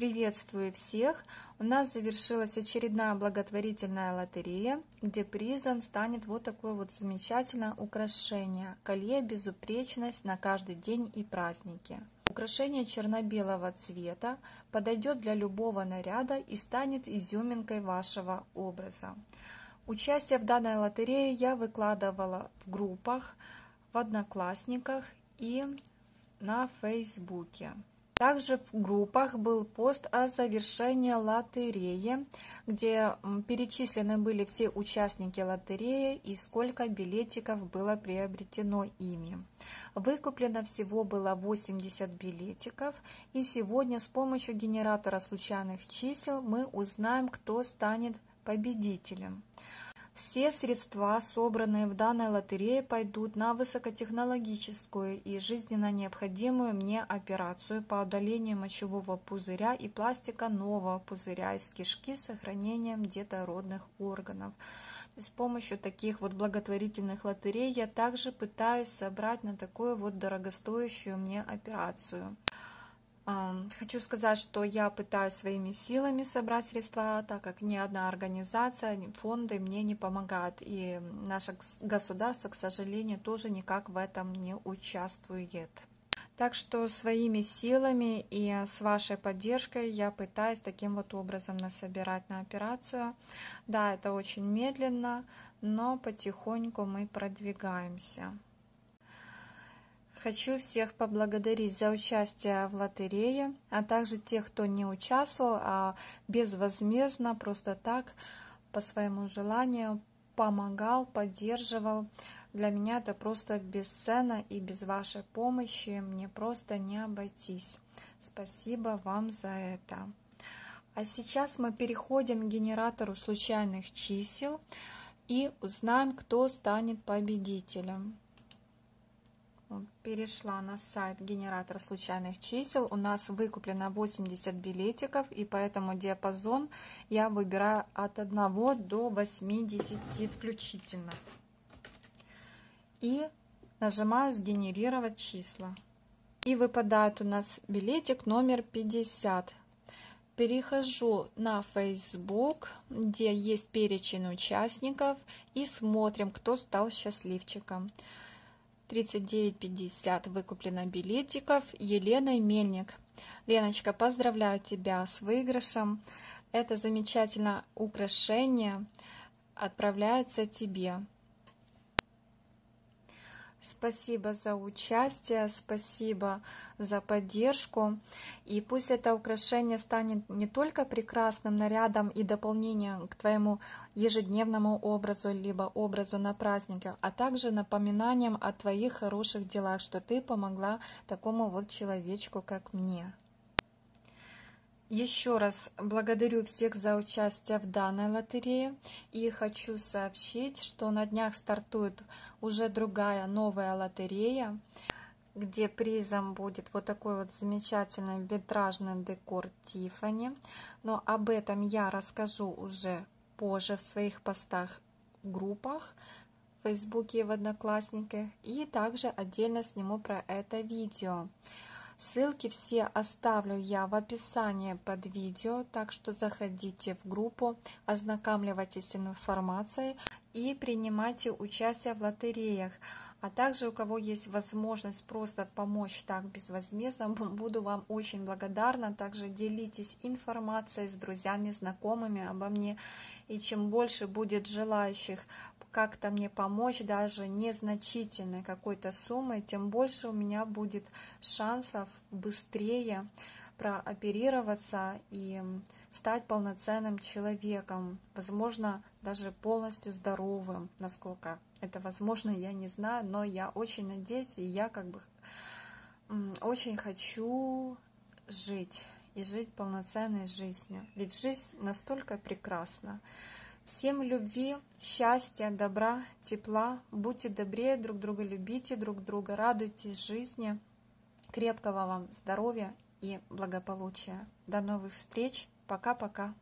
Приветствую всех! У нас завершилась очередная благотворительная лотерея, где призом станет вот такое вот замечательное украшение – колье «Безупречность» на каждый день и праздники. Украшение черно-белого цвета подойдет для любого наряда и станет изюминкой вашего образа. Участие в данной лотерее я выкладывала в группах, в Одноклассниках и на Фейсбуке. Также в группах был пост о завершении лотереи, где перечислены были все участники лотереи и сколько билетиков было приобретено ими. Выкуплено всего было 80 билетиков, и сегодня с помощью генератора случайных чисел мы узнаем, кто станет победителем. Все средства, собранные в данной лотерее, пойдут на высокотехнологическую и жизненно необходимую мне операцию по удалению мочевого пузыря и пластика нового пузыря из кишки с сохранением детородных органов. С помощью таких вот благотворительных лотерей я также пытаюсь собрать на такую вот дорогостоящую мне операцию. Хочу сказать, что я пытаюсь своими силами собрать средства, так как ни одна организация, ни фонды мне не помогают. И наше государство, к сожалению, тоже никак в этом не участвует. Так что своими силами и с вашей поддержкой я пытаюсь таким вот образом насобирать на операцию. Да, это очень медленно, но потихоньку мы продвигаемся. Хочу всех поблагодарить за участие в лотерее, а также тех, кто не участвовал, а безвозмездно, просто так, по своему желанию, помогал, поддерживал. Для меня это просто бесценно, и без вашей помощи мне просто не обойтись. Спасибо вам за это. А сейчас мы переходим к генератору случайных чисел и узнаем, кто станет победителем перешла на сайт генератора случайных чисел. У нас выкуплено 80 билетиков, и поэтому диапазон я выбираю от 1 до 80 включительно. И нажимаю «Сгенерировать числа». И выпадает у нас билетик номер 50. Перехожу на Facebook, где есть перечень участников, и смотрим, кто стал счастливчиком. 39,50 выкуплено билетиков. Елена Мельник. Леночка, поздравляю тебя с выигрышем. Это замечательное украшение отправляется тебе. Спасибо за участие, спасибо за поддержку. И пусть это украшение станет не только прекрасным нарядом и дополнением к твоему ежедневному образу, либо образу на праздниках, а также напоминанием о твоих хороших делах, что ты помогла такому вот человечку, как мне. Еще раз благодарю всех за участие в данной лотерее и хочу сообщить, что на днях стартует уже другая новая лотерея, где призом будет вот такой вот замечательный витражный декор Тифани. Но об этом я расскажу уже позже в своих постах в группах в Фейсбуке и в Одноклассниках и также отдельно сниму про это видео. Ссылки все оставлю я в описании под видео, так что заходите в группу, ознакомливайтесь с информацией и принимайте участие в лотереях. А также у кого есть возможность просто помочь так безвозмездно, буду вам очень благодарна. Также делитесь информацией с друзьями, знакомыми обо мне. И чем больше будет желающих как-то мне помочь, даже незначительной какой-то суммой, тем больше у меня будет шансов быстрее прооперироваться и стать полноценным человеком, возможно, даже полностью здоровым, насколько это возможно, я не знаю, но я очень надеюсь, и я как бы очень хочу жить и жить полноценной жизнью, ведь жизнь настолько прекрасна. Всем любви, счастья, добра, тепла. Будьте добрее друг друга, любите друг друга, радуйтесь жизни. Крепкого вам здоровья и благополучия. До новых встреч. Пока-пока.